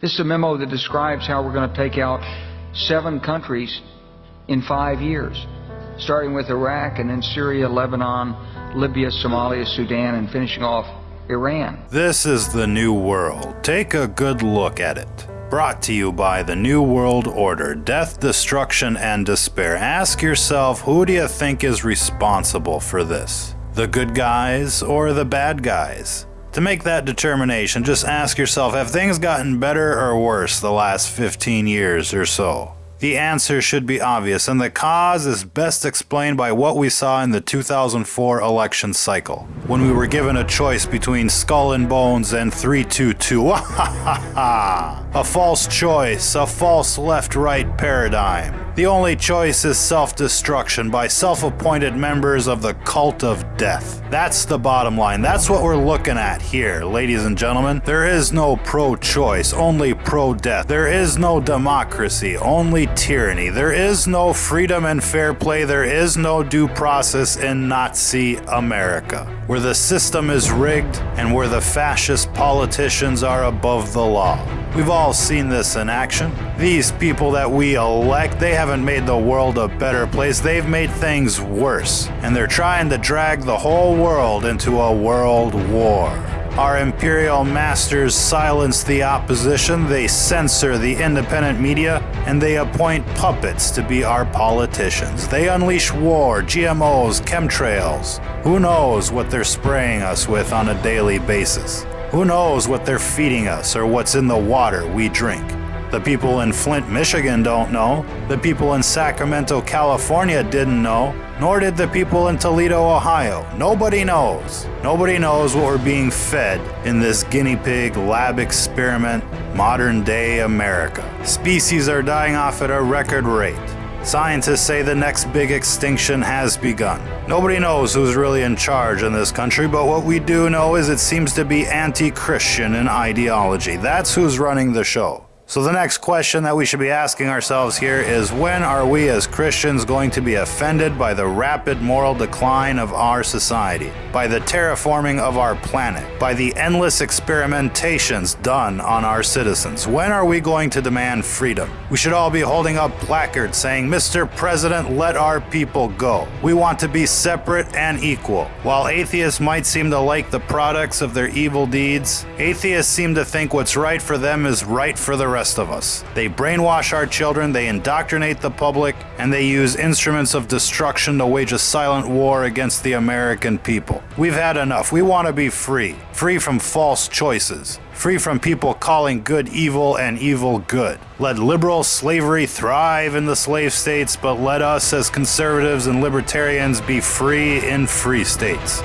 This is a memo that describes how we're going to take out seven countries in five years, starting with Iraq and then Syria, Lebanon, Libya, Somalia, Sudan, and finishing off Iran. This is the New World. Take a good look at it. Brought to you by the New World Order Death, Destruction, and Despair. Ask yourself who do you think is responsible for this? The good guys or the bad guys? To make that determination, just ask yourself have things gotten better or worse the last 15 years or so? The answer should be obvious, and the cause is best explained by what we saw in the 2004 election cycle, when we were given a choice between Skull and Bones and 322. a false choice, a false left right paradigm. The only choice is self destruction by self appointed members of the cult of death. That's the bottom line. That's what we're looking at here, ladies and gentlemen. There is no pro choice, only pro death. There is no democracy, only tyranny. There is no freedom and fair play. There is no due process in Nazi America, where the system is rigged and where the fascist politicians are above the law. We've all seen this in action. These people that we elect, they haven't made the world a better place, they've made things worse. And they're trying to drag the whole world into a world war. Our imperial masters silence the opposition, they censor the independent media, and they appoint puppets to be our politicians. They unleash war, GMOs, chemtrails. Who knows what they're spraying us with on a daily basis? Who knows what they're feeding us or what's in the water we drink? The people in Flint, Michigan don't know. The people in Sacramento, California didn't know. Nor did the people in Toledo, Ohio. Nobody knows. Nobody knows what we're being fed in this guinea pig lab experiment, modern day America. Species are dying off at a record rate. Scientists say the next big extinction has begun. Nobody knows who's really in charge in this country, but what we do know is it seems to be anti Christian in ideology. That's who's running the show. So, the next question that we should be asking ourselves here is when are we as Christians going to be offended by the rapid moral decline of our society, by the terraforming of our planet, by the endless experimentations done on our citizens? When are we going to demand freedom? We should all be holding up placards saying, Mr. President, let our people go. We want to be separate and equal. While atheists might seem to like the products of their evil deeds, atheists seem to think what's right for them is right for the rest rest of us. They brainwash our children, they indoctrinate the public, and they use instruments of destruction to wage a silent war against the American people. We've had enough. We want to be free. Free from false choices. Free from people calling good evil and evil good. Let liberal slavery thrive in the slave states, but let us as conservatives and libertarians be free in free states.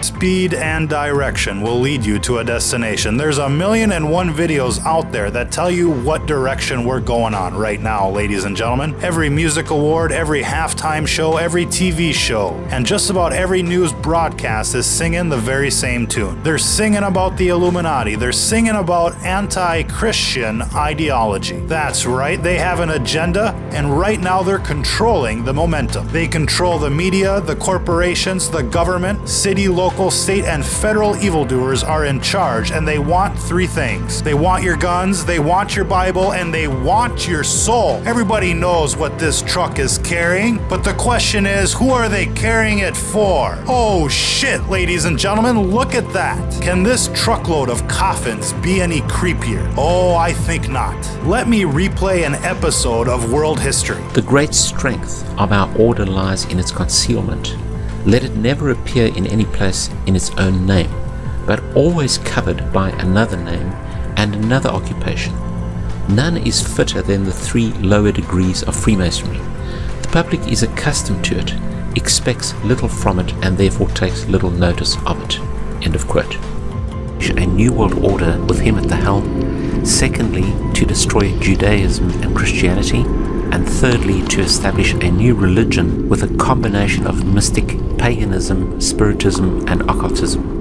Speed and direction will lead you to a destination. There's a million and one videos out there that tell you what direction we're going on right now, ladies and gentlemen. Every music award, every halftime show, every TV show, and just about every news broadcast is singing the very same tune. They're singing about the Illuminati. They're singing about anti-Christian ideology. That's right, they have an agenda, and right now they're controlling the momentum. They control the media, the corporations, the government, city, local local, state, and federal evildoers are in charge, and they want three things. They want your guns, they want your Bible, and they want your soul. Everybody knows what this truck is carrying, but the question is, who are they carrying it for? Oh shit, ladies and gentlemen, look at that. Can this truckload of coffins be any creepier? Oh, I think not. Let me replay an episode of world history. The great strength of our order lies in its concealment. Let it never appear in any place in its own name, but always covered by another name and another occupation. None is fitter than the three lower degrees of Freemasonry. The public is accustomed to it, expects little from it, and therefore takes little notice of it. End of quote. A new world order with him at the helm. Secondly, to destroy Judaism and Christianity and thirdly to establish a new religion with a combination of mystic paganism, spiritism and occultism.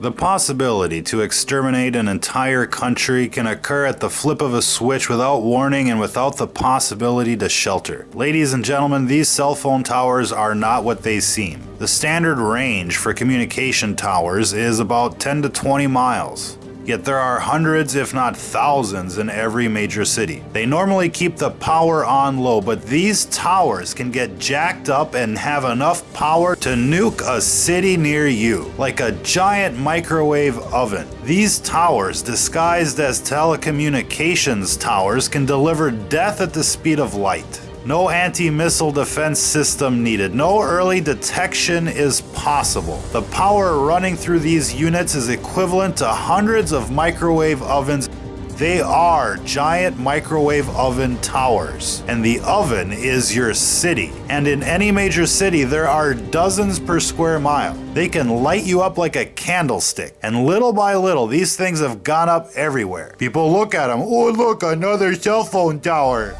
The possibility to exterminate an entire country can occur at the flip of a switch without warning and without the possibility to shelter. Ladies and gentlemen, these cell phone towers are not what they seem. The standard range for communication towers is about 10 to 20 miles. Yet there are hundreds, if not thousands, in every major city. They normally keep the power on low, but these towers can get jacked up and have enough power to nuke a city near you, like a giant microwave oven. These towers, disguised as telecommunications towers, can deliver death at the speed of light. No anti-missile defense system needed. No early detection is possible. The power running through these units is equivalent to hundreds of microwave ovens they are giant microwave oven towers, and the oven is your city. And in any major city, there are dozens per square mile. They can light you up like a candlestick, and little by little, these things have gone up everywhere. People look at them, oh, look, another cell phone tower.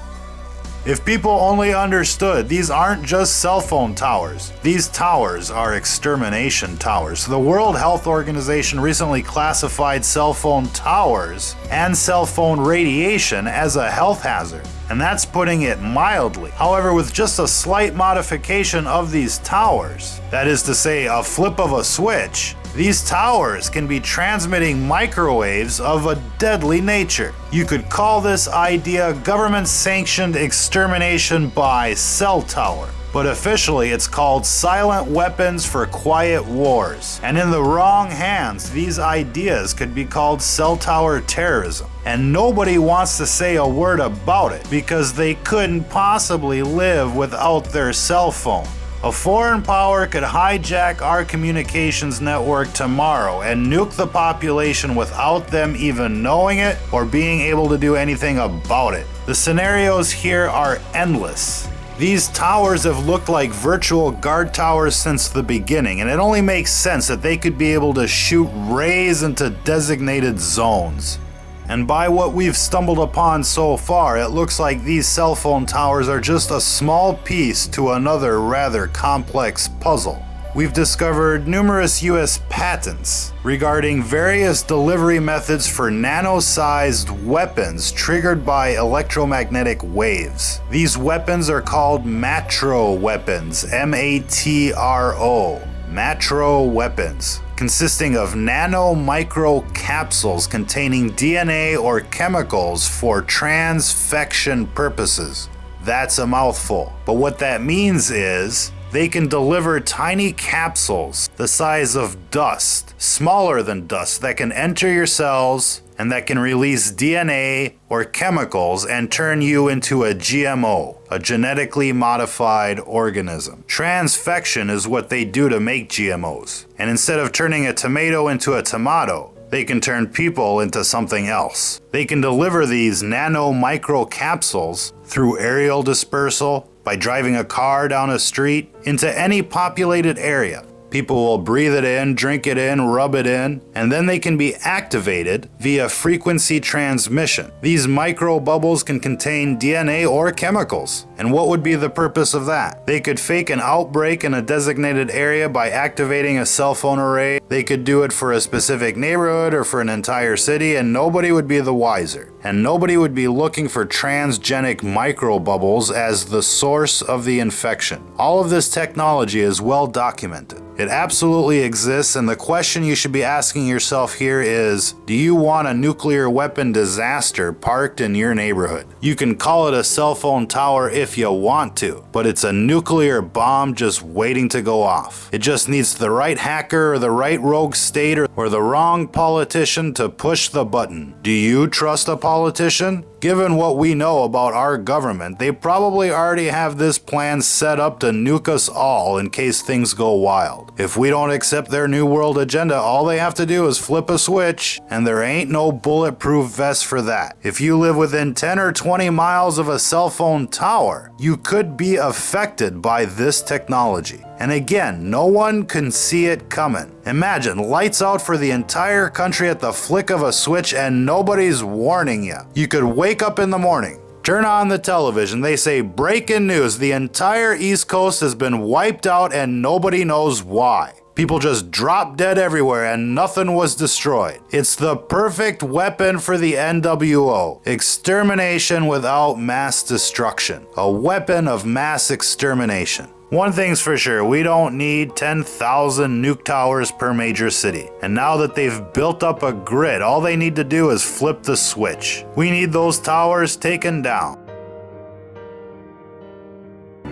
If people only understood, these aren't just cell phone towers. These towers are extermination towers. The World Health Organization recently classified cell phone towers and cell phone radiation as a health hazard and that's putting it mildly. However, with just a slight modification of these towers, that is to say, a flip of a switch, these towers can be transmitting microwaves of a deadly nature. You could call this idea government sanctioned extermination by cell tower but officially it's called Silent Weapons for Quiet Wars. And in the wrong hands, these ideas could be called cell tower terrorism. And nobody wants to say a word about it because they couldn't possibly live without their cell phone. A foreign power could hijack our communications network tomorrow and nuke the population without them even knowing it or being able to do anything about it. The scenarios here are endless. These towers have looked like virtual guard towers since the beginning, and it only makes sense that they could be able to shoot rays into designated zones. And by what we've stumbled upon so far, it looks like these cell phone towers are just a small piece to another rather complex puzzle we've discovered numerous US patents regarding various delivery methods for nano-sized weapons triggered by electromagnetic waves. These weapons are called matro weapons, M-A-T-R-O, matro weapons consisting of nano micro capsules containing DNA or chemicals for transfection purposes. That's a mouthful. But what that means is they can deliver tiny capsules the size of dust, smaller than dust, that can enter your cells and that can release DNA or chemicals and turn you into a GMO, a genetically modified organism. Transfection is what they do to make GMOs. And instead of turning a tomato into a tomato, they can turn people into something else. They can deliver these nano micro capsules through aerial dispersal, by driving a car down a street into any populated area. People will breathe it in, drink it in, rub it in, and then they can be activated via frequency transmission. These micro bubbles can contain DNA or chemicals. And what would be the purpose of that? They could fake an outbreak in a designated area by activating a cell phone array. They could do it for a specific neighborhood or for an entire city and nobody would be the wiser. And nobody would be looking for transgenic microbubbles as the source of the infection. All of this technology is well documented. It absolutely exists, and the question you should be asking yourself here is Do you want a nuclear weapon disaster parked in your neighborhood? You can call it a cell phone tower if you want to, but it's a nuclear bomb just waiting to go off. It just needs the right hacker or the right rogue state or, or the wrong politician to push the button. Do you trust a politician? politician Given what we know about our government, they probably already have this plan set up to nuke us all in case things go wild. If we don't accept their New World agenda, all they have to do is flip a switch, and there ain't no bulletproof vest for that. If you live within 10 or 20 miles of a cell phone tower, you could be affected by this technology. And again, no one can see it coming. Imagine lights out for the entire country at the flick of a switch and nobody's warning you. You could wake up in the morning, Turn on the television, they say breaking news, the entire East Coast has been wiped out and nobody knows why. People just drop dead everywhere and nothing was destroyed. It's the perfect weapon for the NWO. Extermination without mass destruction. A weapon of mass extermination. One thing's for sure, we don't need 10,000 nuke towers per major city. And now that they've built up a grid, all they need to do is flip the switch. We need those towers taken down.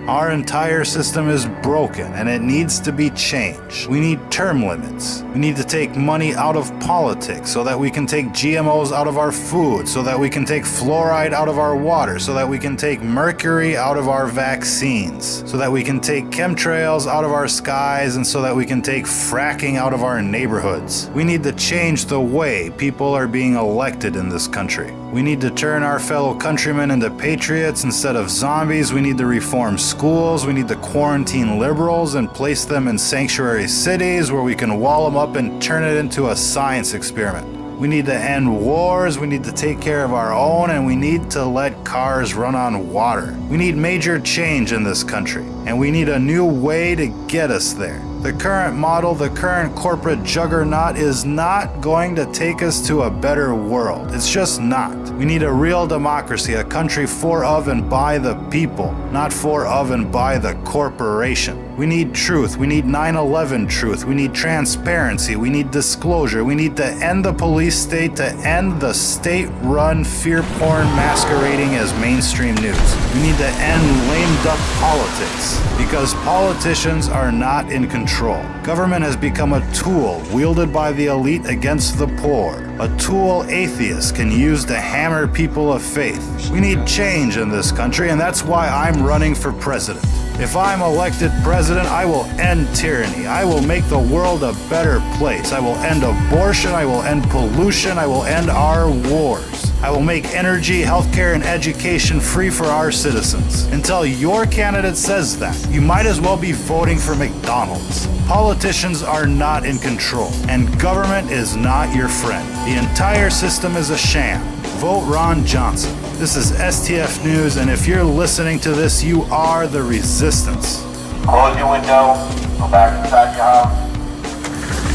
Our entire system is broken and it needs to be changed. We need term limits. We need to take money out of politics so that we can take GMOs out of our food, so that we can take fluoride out of our water, so that we can take mercury out of our vaccines, so that we can take chemtrails out of our skies, and so that we can take fracking out of our neighborhoods. We need to change the way people are being elected in this country. We need to turn our fellow countrymen into patriots instead of zombies. We need to reform schools. We need to quarantine liberals and place them in sanctuary cities where we can wall them up and turn it into a science experiment. We need to end wars, we need to take care of our own, and we need to let cars run on water. We need major change in this country, and we need a new way to get us there. The current model, the current corporate juggernaut is not going to take us to a better world. It's just not. We need a real democracy, country for, of, and by the people, not for, of, and by the corporation. We need truth. We need 9-11 truth. We need transparency. We need disclosure. We need to end the police state, to end the state-run fear porn masquerading as mainstream news. We need to end lame duck politics because politicians are not in control. Government has become a tool wielded by the elite against the poor. A tool atheists can use to hammer people of faith. We need change in this country, and that's why I'm running for president. If I'm elected president, I will end tyranny. I will make the world a better place. I will end abortion. I will end pollution. I will end our wars. I will make energy, healthcare, and education free for our citizens. Until your candidate says that, you might as well be voting for McDonald's. Politicians are not in control, and government is not your friend. The entire system is a sham. Vote Ron Johnson. This is STF News, and if you're listening to this, you are the resistance. Close your window, go back inside your house,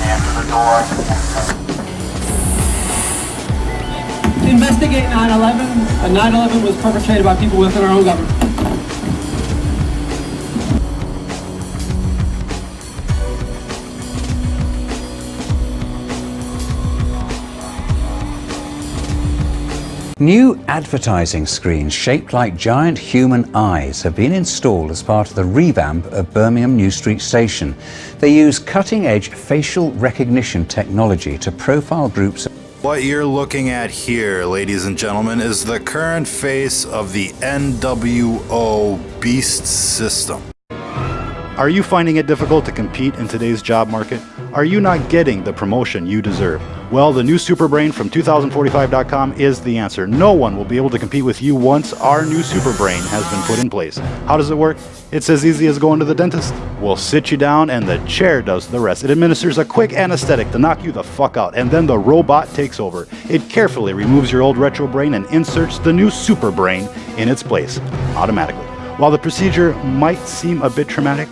answer the door, investigate 9-11. And 9-11 was perpetrated by people within our own government. New advertising screens shaped like giant human eyes have been installed as part of the revamp of Birmingham New Street Station. They use cutting-edge facial recognition technology to profile groups what you're looking at here, ladies and gentlemen, is the current face of the NWO Beast system. Are you finding it difficult to compete in today's job market? Are you not getting the promotion you deserve? Well, the new Superbrain from 2045.com is the answer. No one will be able to compete with you once our new Superbrain has been put in place. How does it work? It's as easy as going to the dentist. We'll sit you down and the chair does the rest. It administers a quick anesthetic to knock you the fuck out, and then the robot takes over. It carefully removes your old retro brain and inserts the new Superbrain in its place, automatically. While the procedure might seem a bit traumatic,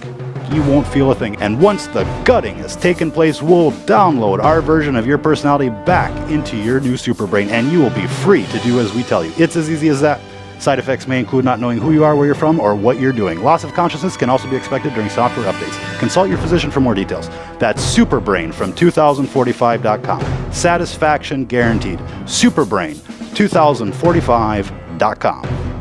you won't feel a thing. And once the gutting has taken place, we'll download our version of your personality back into your new super brain, and you will be free to do as we tell you. It's as easy as that. Side effects may include not knowing who you are, where you're from, or what you're doing. Loss of consciousness can also be expected during software updates. Consult your physician for more details. That's Superbrain from 2045.com. Satisfaction guaranteed. Superbrain 2045.com.